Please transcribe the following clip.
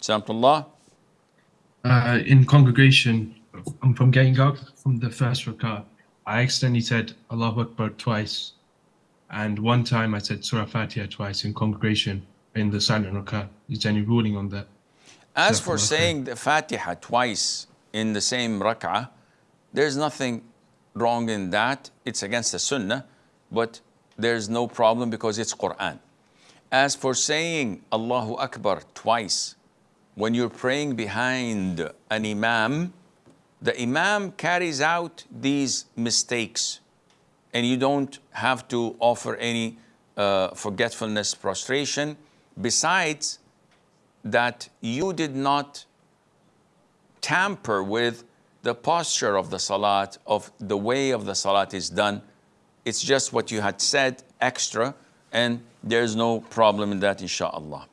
Samtullah. Uh, in congregation, I'm from getting up from the first rakah. I accidentally said Allahu Akbar twice. And one time I said Surah Fatiha twice in congregation in the silent rakah. Is there any ruling on that? As for saying the Fatiha twice in the same rak'ah, there's nothing wrong in that. It's against the sunnah, but there's no problem because it's Quran. As for saying Allahu Akbar twice when you're praying behind an imam, the imam carries out these mistakes and you don't have to offer any uh, forgetfulness, prostration. Besides, that you did not tamper with the posture of the salat, of the way of the salat is done. It's just what you had said extra, and there's no problem in that, inshallah.